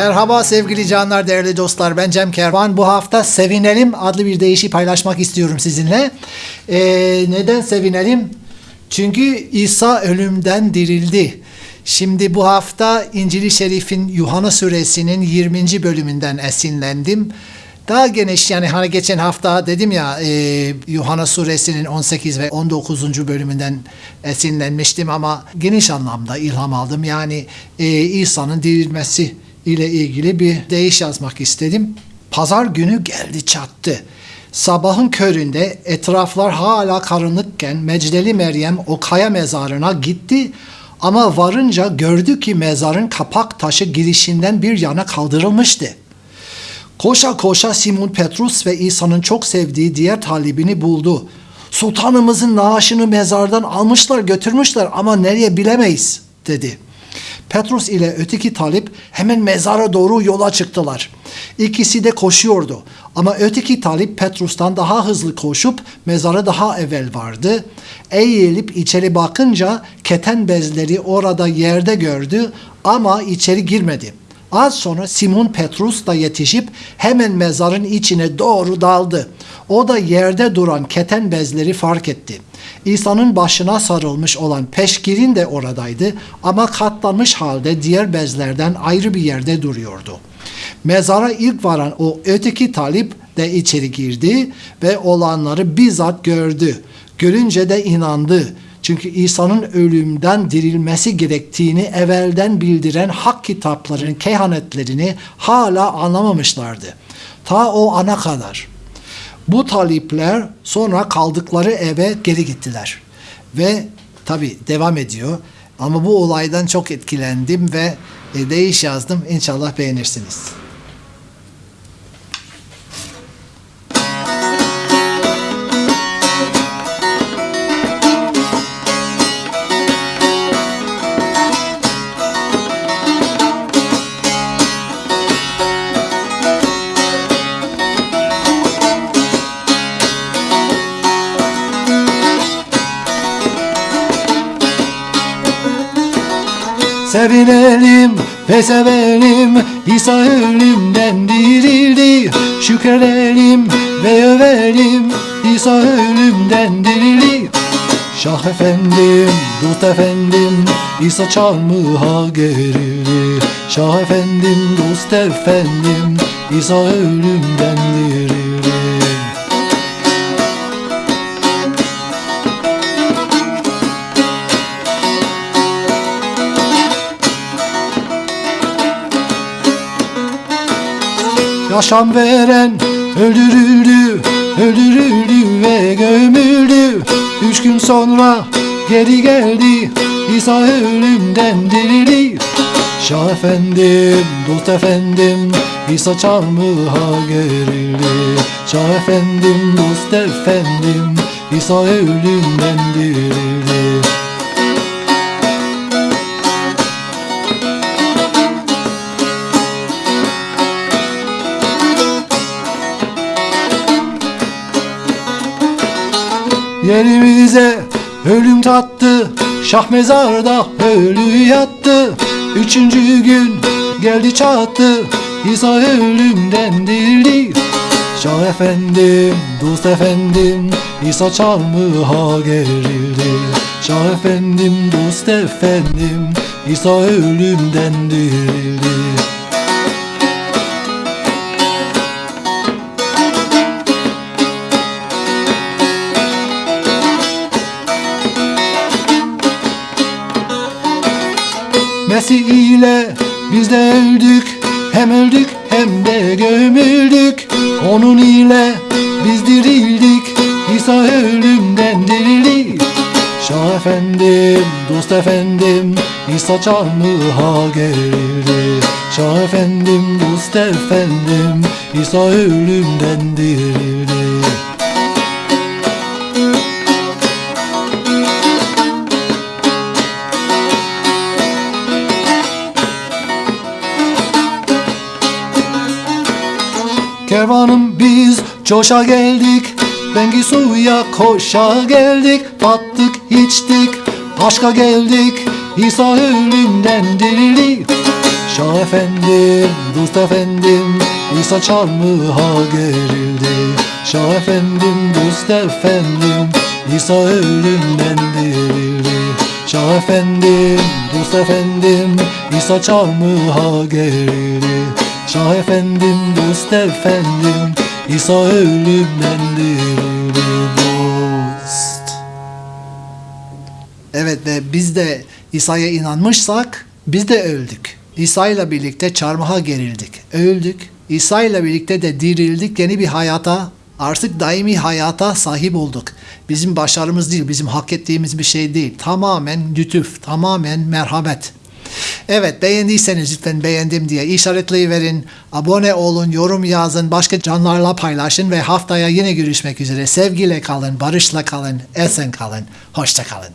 Merhaba sevgili canlar, değerli dostlar. Ben Cem Kervan. Bu hafta Sevinelim adlı bir deyişi paylaşmak istiyorum sizinle. Ee, neden sevinelim? Çünkü İsa ölümden dirildi. Şimdi bu hafta İncil-i Şerif'in Yuhanna suresinin 20. bölümünden esinlendim. Daha geniş yani hani geçen hafta dedim ya e, Yuhanna suresinin 18 ve 19. bölümünden esinlenmiştim ama geniş anlamda ilham aldım. Yani e, İsa'nın dirilmesi ile ilgili bir deyiş yazmak istedim. Pazar günü geldi çattı. Sabahın köründe etraflar hala karanlıkken Mecdeli Meryem o kaya mezarına gitti ama varınca gördü ki mezarın kapak taşı girişinden bir yana kaldırılmıştı. Koşa koşa Simon Petrus ve İsa'nın çok sevdiği diğer talibini buldu. Sultanımızın naaşını mezardan almışlar götürmüşler ama nereye bilemeyiz dedi. Petrus ile öteki talip hemen mezara doğru yola çıktılar. İkisi de koşuyordu ama öteki talip Petrus'tan daha hızlı koşup mezara daha evvel vardı. Eğilip içeri bakınca keten bezleri orada yerde gördü ama içeri girmedi. Az sonra Simon Petrus da yetişip hemen mezarın içine doğru daldı. O da yerde duran keten bezleri fark etti. İsa'nın başına sarılmış olan peşkirin de oradaydı ama katlanmış halde diğer bezlerden ayrı bir yerde duruyordu. Mezara ilk varan o öteki talip de içeri girdi ve olanları bizzat gördü. Görünce de inandı. Çünkü İsa'nın ölümden dirilmesi gerektiğini evvelden bildiren hak kitaplarının kehanetlerini hala anlamamışlardı. Ta o ana kadar. Bu talipler sonra kaldıkları eve geri gittiler. Ve tabi devam ediyor. Ama bu olaydan çok etkilendim ve e, değiş yazdım. İnşallah beğenirsiniz. Sevinelim ve sevelim İsa ölümden dirildi Şükredelim ve övelim İsa ölümden dirildi Şah efendim, dost efendim İsa çarmıha gerildi. Şah efendim, dost efendim İsa ölümden Yaşam veren öldürüldü, öldürüldü ve gömüldü. Üç gün sonra geri geldi, İsa ölümden dirildi. Şah efendim, dost efendim, İsa çarmıha gerildi. Şah efendim, dost efendim, İsa ölümden dirildi. Yerimize ölüm tattı Şah mezarda ölü yattı. Üçüncü gün geldi çattı İsa ölümden dirildi Şah efendim, dost efendim İsa çarmıha gerildi. Şah efendim, dost efendim İsa ölümden dirildi ile biz de öldük. Hem öldük hem de gömüldük. Onun ile biz dirildik. İsa ölümden dirildi. Şah efendim, dost efendim İsa çarmıha gerildi Şah efendim, dost efendim İsa ölümden dirildi Kervanım biz coşa geldik. Bengi suya koşa geldik Battık içtik. Aşka geldik İsa ölümden dirildi Şah efendim, dost efendim İsa çarmıha gerildi. Şah efendim, dost efendim İsa ölümden dirildi Şah efendim, dost efendim İsa çarmıha gerildi Şah efendim, dost efendim İsa ölümden dirildi dost Evet ve biz de İsa'ya inanmışsak biz de öldük. İsa ile birlikte çarmıha gerildik. Öldük. İsa ile birlikte de dirildik. Yeni bir hayata, artık daimi hayata sahip olduk. Bizim başarımız değil, bizim hak ettiğimiz bir şey değil. Tamamen lütuf, tamamen merhamet. Evet beğendiyseniz lütfen beğendim diye işaretleyiverin. Abone olun, yorum yazın, başka canlarla paylaşın ve haftaya yine görüşmek üzere. Sevgiyle kalın, barışla kalın, esen kalın, hoşça kalın.